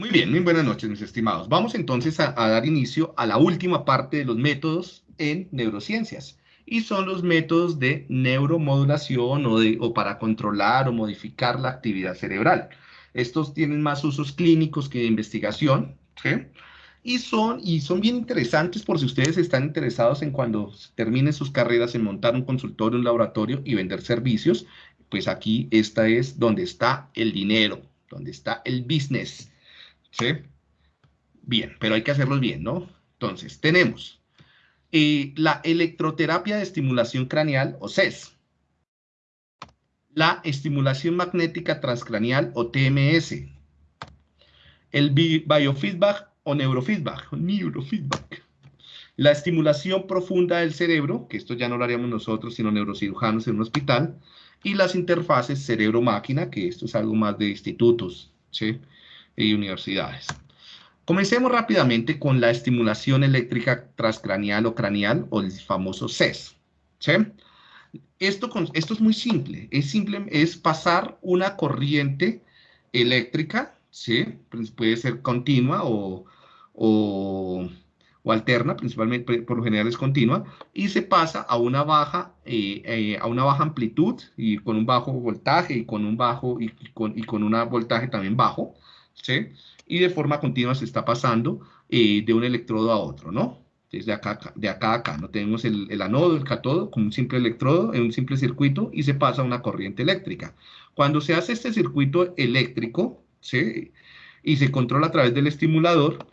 Muy bien, muy buenas noches, mis estimados. Vamos entonces a, dar inicio a la última parte de los métodos en neurociencias. Y son los métodos de neuromodulación o, de, o para controlar o modificar la actividad cerebral. Estos tienen más usos clínicos que de investigación, ¿sí? Y son, y son bien interesantes por si ustedes están interesados en cuando terminen sus carreras en montar un consultorio, un laboratorio y vender servicios, pues aquí esta es donde está el dinero, donde está el business. ¿Sí? Bien, pero hay que hacerlo bien, ¿no? Entonces, tenemos eh, la electroterapia de estimulación craneal o CES, la estimulación magnética transcraneal o TMS, el biofeedback o neurofeedback, neurofeedback, la estimulación profunda del cerebro, que esto ya no lo haríamos nosotros, sino neurocirujanos en un hospital, y las interfaces cerebro-máquina, que esto es algo más de institutos, ¿sí? Y universidades. Comencemos rápidamente con la estimulación eléctrica transcraneal o craneal o el famoso CES. Esto, esto es muy simple, es simple, es pasar una corriente eléctrica, ¿sí? Puede ser continua o, o, alterna, principalmente por lo general es continua, y se pasa a una baja, eh, eh, a una baja amplitud y con un bajo voltaje y con un bajo y, con, y con un voltaje también bajo, ¿sí? Y de forma continua se está pasando eh, de un electrodo a otro, ¿no? Desde acá, de acá a acá, ¿no? Tenemos el, el anodo, el catodo, con un simple electrodo en un simple circuito y se pasa una corriente eléctrica. Cuando se hace este circuito eléctrico, ¿sí? Y se controla a través del estimulador,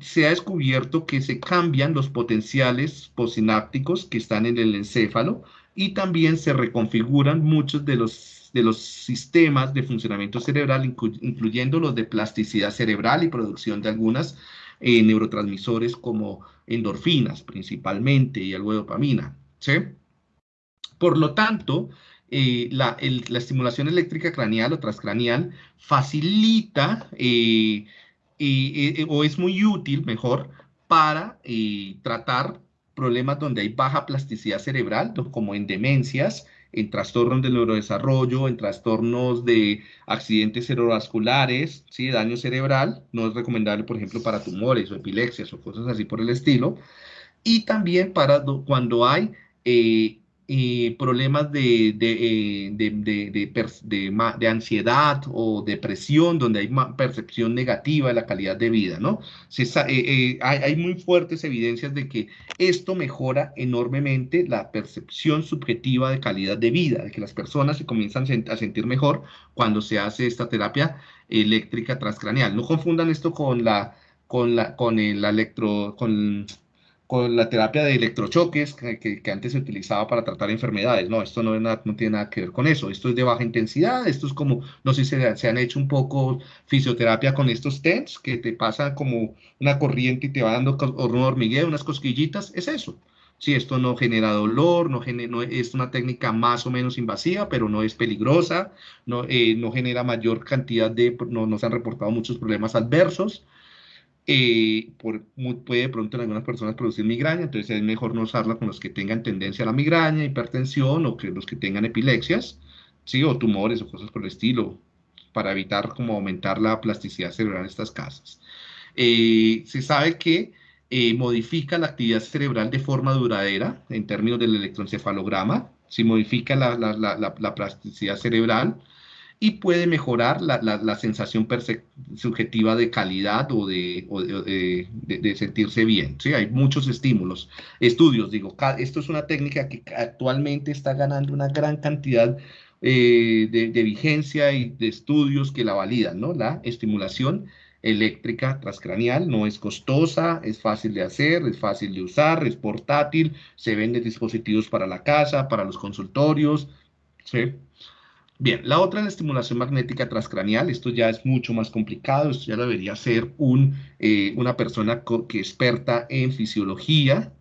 se ha descubierto que se cambian los potenciales posinápticos que están en el encéfalo y también se reconfiguran muchos de los de los sistemas de funcionamiento cerebral, incluyendo los de plasticidad cerebral y producción de algunas eh, neurotransmisores como endorfinas principalmente y algo de dopamina. ¿sí? Por lo tanto, eh, la, estimulación eléctrica craneal o transcraneal facilita eh, o es muy útil, mejor, para tratar problemas donde hay baja plasticidad cerebral, como en demencias, en trastornos del neurodesarrollo, en trastornos de accidentes cerebrovasculares, ¿sí? daño cerebral, no es recomendable, por ejemplo, para tumores o epilepsias o cosas así por el estilo, y también para cuando hay eh, problemas de, de, de, de, ansiedad o depresión, donde hay percepción negativa de la calidad de vida, ¿no? Eh, eh, hay, hay, muy fuertes evidencias de que esto mejora enormemente la percepción subjetiva de calidad de vida, de que las personas se comienzan a sentir mejor cuando se hace esta terapia eléctrica transcraneal. No confundan esto con la con la con el electro con con la terapia de electrochoques que, que, antes se utilizaba para tratar enfermedades. No, esto no, no, tiene nada que ver con eso. Esto es de baja intensidad. Esto es como, no sé si se, se han hecho un poco fisioterapia con estos TENS, que te pasa como una corriente y te va dando un hormigueo, unas cosquillitas. Es eso. Si esto no genera dolor, no, no, es una técnica más o menos invasiva, pero no es peligrosa, no, eh, no genera mayor cantidad de, no, no se han reportado muchos problemas adversos. Eh, por, puede de pronto en algunas personas producir migraña, entonces es mejor no usarla con los que tengan tendencia a la migraña, hipertensión o que los que tengan epilepsias, ¿sí? o tumores o cosas por el estilo, para evitar como aumentar la plasticidad cerebral en estas casas. Eh, se sabe que eh, modifica la actividad cerebral de forma duradera en términos del electroencefalograma, si modifica la, la, la, la plasticidad cerebral, y puede mejorar la, la, sensación subjetiva de calidad o, de, de, sentirse bien. ¿sí? Hay muchos estímulos, estudios, digo, esto es una técnica que actualmente está ganando una gran cantidad eh, de, vigencia y de estudios que la validan, ¿no? La estimulación eléctrica transcranial no es costosa, es fácil de hacer, es fácil de usar, es portátil, se venden dispositivos para la casa, para los consultorios, ¿sí? Bien, la otra es la estimulación magnética transcraneal. Esto ya es mucho más complicado. Esto ya debería ser un, eh, una persona que experta en fisiología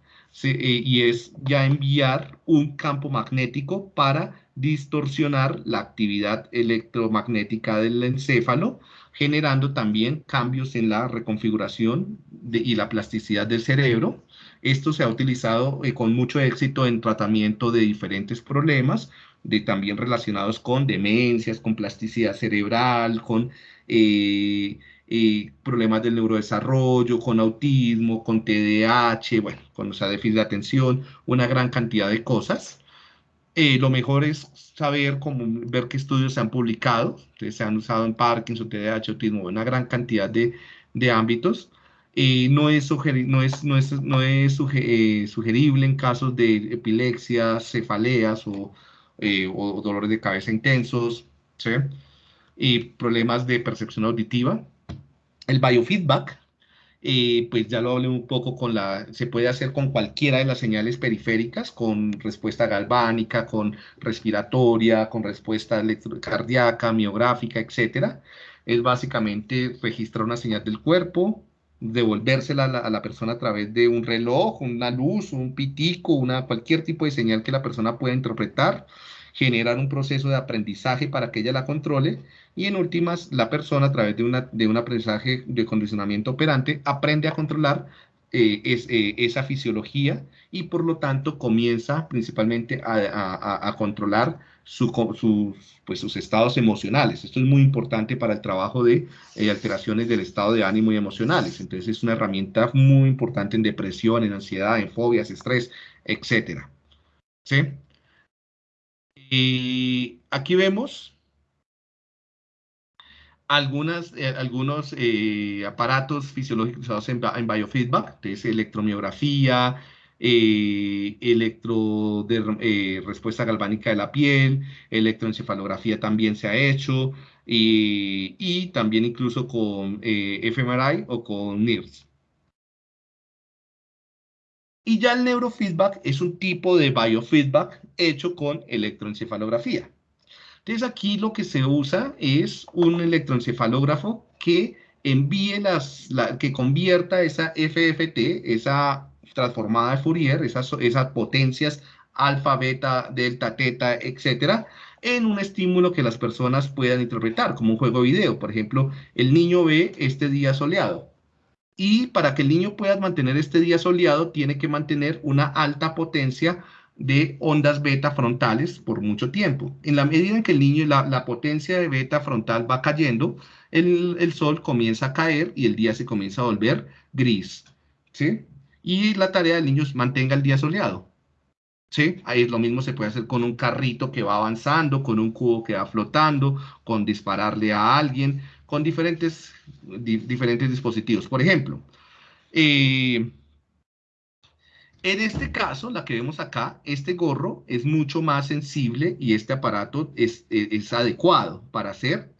eh, y es ya enviar un campo magnético para distorsionar la actividad electromagnética del encéfalo, generando también cambios en la reconfiguración y la plasticidad del cerebro. Esto se ha utilizado eh, con mucho éxito en tratamiento de diferentes problemas, de también relacionados con demencias, con plasticidad cerebral, con, eh, eh, problemas del neurodesarrollo, con autismo, con TDAH, bueno, con o déficit de atención, una gran cantidad de cosas. Eh, lo mejor es saber cómo, ver qué estudios se han publicado, se han usado en Parkinson, TDAH, autismo, una gran cantidad de, de ámbitos. Eh, no es, no es, no es, no es sugerible en casos de epilepsia, cefaleas o, o dolores de cabeza intensos, ¿sí? y problemas de percepción auditiva. El biofeedback, eh, pues ya lo hablé un poco con la, se puede hacer con cualquiera de las señales periféricas, con respuesta galvánica, con respiratoria, con respuesta cardíaca, miográfica, etcétera. Es básicamente registrar una señal del cuerpo, devolvérsela a la, a la, persona a través de un reloj, una luz, un pitico, una, cualquier tipo de señal que la persona pueda interpretar generar un proceso de aprendizaje para que ella la controle y en últimas la persona a través de, una, de un aprendizaje de condicionamiento operante aprende a controlar eh, es, eh, esa fisiología y por lo tanto comienza principalmente a, a, controlar pues, sus estados emocionales. Esto es muy importante para el trabajo de eh, alteraciones del estado de ánimo y emocionales. Entonces es una herramienta muy importante en depresión, en ansiedad, en fobias, estrés, etcétera. ¿Sí? Y aquí vemos algunas, eh, algunos eh, aparatos fisiológicos usados en, biofeedback, entonces electromiografía, eh, electro respuesta galvánica de la piel, electroencefalografía también se ha hecho, y también incluso con fMRI o con NIRS. Y ya el neurofeedback es un tipo de biofeedback hecho con electroencefalografía. Entonces aquí lo que se usa es un electroencefalógrafo que envíe las, que convierta esa FFT, esa transformada de Fourier, esas, potencias alfa, beta, delta, teta, etcétera, en un estímulo que las personas puedan interpretar, como un juego video. Por ejemplo, el niño ve este día soleado y para que el niño pueda mantener este día soleado, tiene que mantener una alta potencia de ondas beta frontales por mucho tiempo. En la medida en que el niño, la, la potencia de beta frontal va cayendo, el, el, sol comienza a caer y el día se comienza a volver gris. ¿sí? Y la tarea del niño es mantenga el día soleado. ¿sí? Ahí lo mismo se puede hacer con un carrito que va avanzando, con un cubo que va flotando, con dispararle a alguien con diferentes, diferentes dispositivos. Por ejemplo, eh, en este caso, la que vemos acá, este gorro es mucho más sensible y este aparato es, es, adecuado para hacer,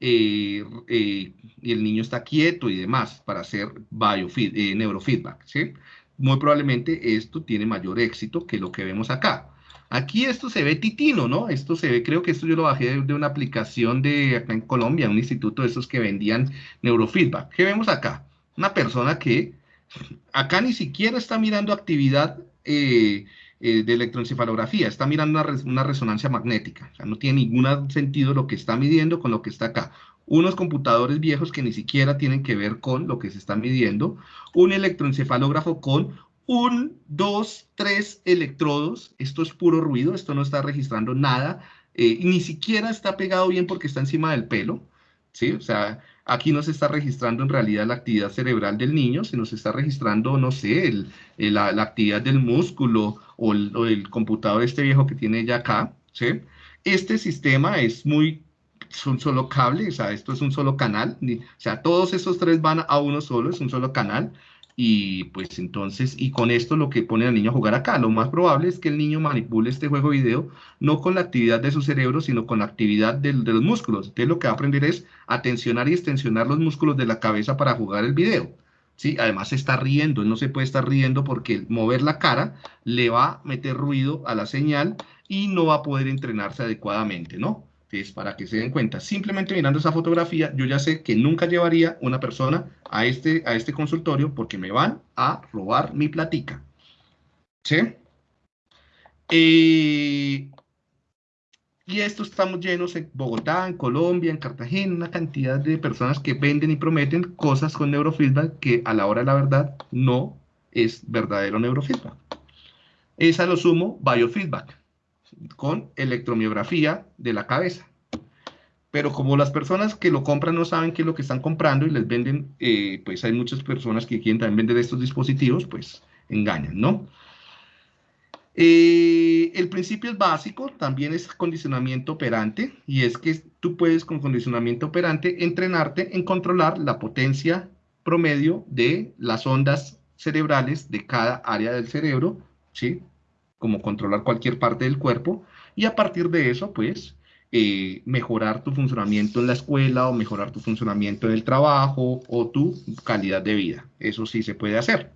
eh, eh, y el niño está quieto y demás, para hacer biofeed, neurofeedback. ¿sí? Muy probablemente esto tiene mayor éxito que lo que vemos acá. Aquí esto se ve titino, ¿no? Esto se ve, creo que esto yo lo bajé de, una aplicación de acá en Colombia, un instituto de esos que vendían neurofeedback. ¿Qué vemos acá? Una persona que acá ni siquiera está mirando actividad eh, eh, de electroencefalografía, está mirando una, resonancia magnética. No tiene ningún sentido lo que está midiendo con lo que está acá. Unos computadores viejos que ni siquiera tienen que ver con lo que se está midiendo. Un electroencefalógrafo con un, dos, tres electrodos. Esto es puro ruido, esto no está registrando nada. Eh, ni siquiera está pegado bien porque está encima del pelo. ¿sí? O sea, aquí no se está registrando en realidad la actividad cerebral del niño, se está registrando, no sé, la, actividad del músculo o el, computador este viejo que tiene ya acá. ¿sí? Este sistema es muy es un solo cable, o sea, esto es un solo canal, o sea, todos esos tres van a uno solo, es un solo canal, y pues entonces, y con esto lo que pone al niño a jugar acá, lo más probable es que el niño manipule este juego video no con la actividad de su cerebro, sino con la actividad de, los músculos. Entonces lo que va a aprender es a tensionar y extensionar los músculos de la cabeza para jugar el video. ¿sí? Además se está riendo, él no se puede estar riendo porque mover la cara le va a meter ruido a la señal y no va a poder entrenarse adecuadamente, ¿no? Es para que se den cuenta, simplemente mirando esa fotografía, yo ya sé que nunca llevaría una persona a este, a este consultorio porque me van a robar mi platica. ¿Sí? Eh, y esto estamos llenos en Bogotá, en Colombia, en Cartagena, una cantidad de personas que venden y prometen cosas con neurofeedback que a la hora de la verdad no es verdadero neurofeedback. Es a lo sumo biofeedback con electromiografía de la cabeza. pero como las personas que lo compran no saben qué es lo que están comprando y les venden, eh, pues hay muchas personas que quieren también vender estos dispositivos, pues engañan, ¿no? Eh, el principio es básico, también es condicionamiento operante, y es que tú puedes con condicionamiento operante entrenarte en controlar la potencia promedio de las ondas cerebrales de cada área del cerebro, ¿sí? Como controlar cualquier parte del cuerpo, y a partir de eso, pues, eh, mejorar tu funcionamiento en la escuela o mejorar tu funcionamiento en el trabajo o tu calidad de vida. Eso sí se puede hacer.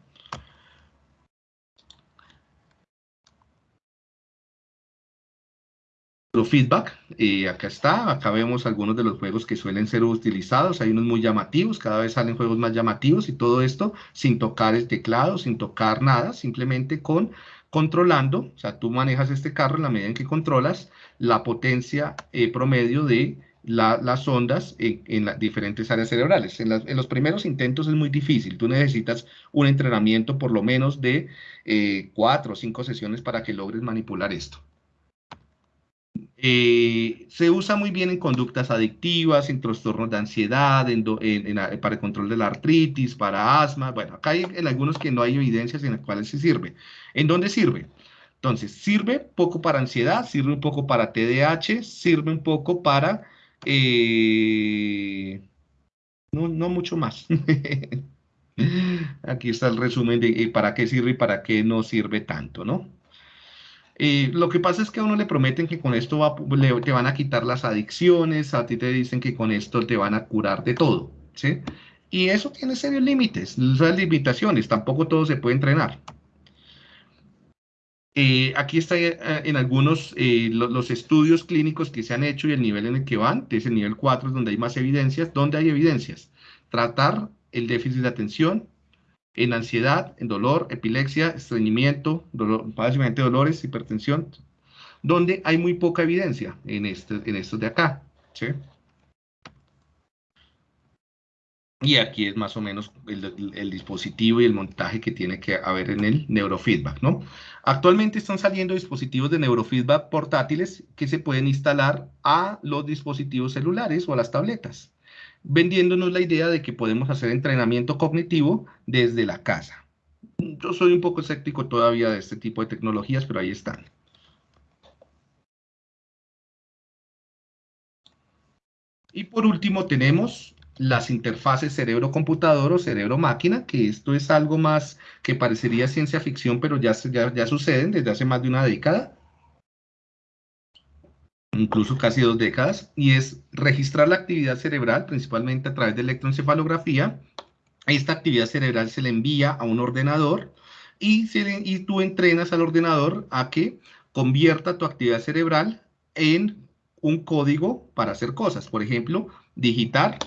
feedback, y acá está, acá vemos algunos de los juegos que suelen ser utilizados, hay unos muy llamativos, cada vez salen juegos más llamativos y todo esto sin tocar el teclado, sin tocar nada, simplemente con controlando, o sea, tú manejas este carro en la medida en que controlas la potencia eh, promedio de las ondas en, las diferentes áreas cerebrales. En, los primeros intentos es muy difícil, tú necesitas un entrenamiento por lo menos de eh, cuatro o cinco sesiones para que logres manipular esto. Eh, se usa muy bien en conductas adictivas, en trastornos de ansiedad, para el control de la artritis, para asma. Bueno, acá hay en algunos que no hay evidencias en las cuales se sirve. ¿En dónde sirve? Entonces, sirve poco para ansiedad, sirve un poco para TDAH, sirve un poco para... Eh, no, no mucho más. Aquí está el resumen de eh, para qué sirve y para qué no sirve tanto, ¿no? Eh, lo que pasa es que a uno le prometen que con esto te van a quitar las adicciones, a ti te dicen que con esto te van a curar de todo, ¿sí? Y eso tiene serios límites, limitaciones, tampoco todo se puede entrenar. Eh, aquí está eh, en algunos los estudios clínicos que se han hecho y el nivel en el que van, es el nivel 4 es donde hay más evidencias. ¿Dónde hay evidencias? Tratar el déficit de atención, en ansiedad, en dolor, epilepsia, estreñimiento, dolor, básicamente dolores, hipertensión, donde hay muy poca evidencia en, este, en estos de acá. Y aquí es más o menos el, dispositivo y el montaje que tiene que haber en el neurofeedback, ¿no? Actualmente están saliendo dispositivos de neurofeedback portátiles que se pueden instalar a los dispositivos celulares o a las tabletas vendiéndonos la idea de que podemos hacer entrenamiento cognitivo desde la casa. Yo soy un poco escéptico todavía de este tipo de tecnologías, pero ahí están. Y por último tenemos las interfaces cerebro-computador o cerebro-máquina, que esto es algo más que parecería ciencia ficción, pero ya, ya, ya suceden desde hace más de una década incluso casi dos décadas, y es registrar la actividad cerebral, principalmente a través de electroencefalografía. Esta actividad cerebral se le envía a un ordenador y, y tú entrenas al ordenador a que convierta tu actividad cerebral en un código para hacer cosas. Por ejemplo, digitar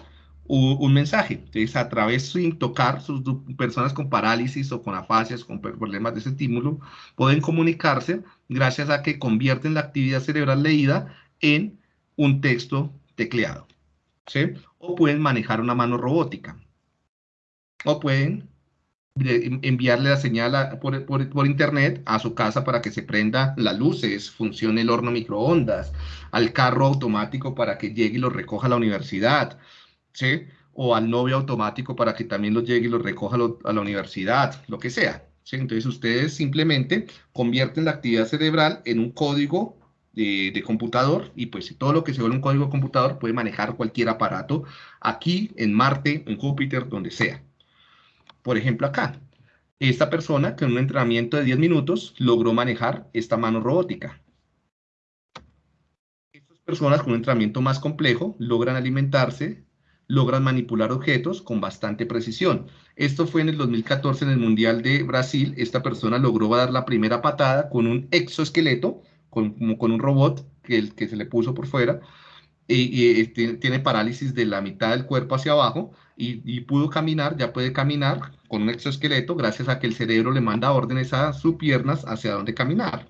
un, mensaje. Entonces, a través, sin tocar, sus personas con parálisis o con afasias, con problemas de estímulo, pueden comunicarse gracias a que convierten la actividad cerebral leída en un texto tecleado. ¿sí? O pueden manejar una mano robótica. O pueden enviarle la señal por, por, internet a su casa para que se prenda las luces, funcione el horno microondas, al carro automático para que llegue y lo recoja a la universidad, O al novio automático para que también lo llegue y lo recoja a la universidad, lo que sea. Entonces ustedes simplemente convierten la actividad cerebral en un código de, computador y pues todo lo que se vuelve un código de computador puede manejar cualquier aparato aquí, en Marte, en Júpiter, donde sea. Por ejemplo, acá, esta persona con un entrenamiento de 10 minutos logró manejar esta mano robótica. Estas personas con un entrenamiento más complejo logran alimentarse logran manipular objetos con bastante precisión. Esto fue en el 2014 en el Mundial de Brasil. Esta persona logró dar la primera patada con un exoesqueleto, con, con un robot que, que se le puso por fuera, y, este, tiene parálisis de la mitad del cuerpo hacia abajo y, pudo caminar, ya puede caminar con un exoesqueleto gracias a que el cerebro le manda órdenes a sus piernas hacia dónde caminar,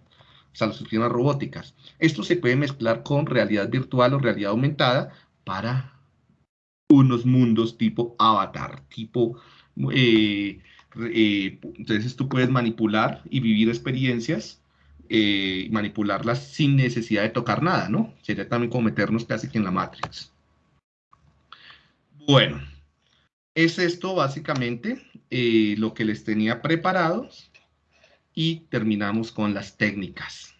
o sea, sus piernas robóticas. Esto se puede mezclar con realidad virtual o realidad aumentada para unos mundos tipo avatar, tipo... Eh, eh, entonces tú puedes manipular y vivir experiencias eh, manipularlas sin necesidad de tocar nada, ¿no? Sería también como meternos casi que en la Matrix. Bueno, es esto básicamente eh, lo que les tenía preparado y terminamos con las técnicas.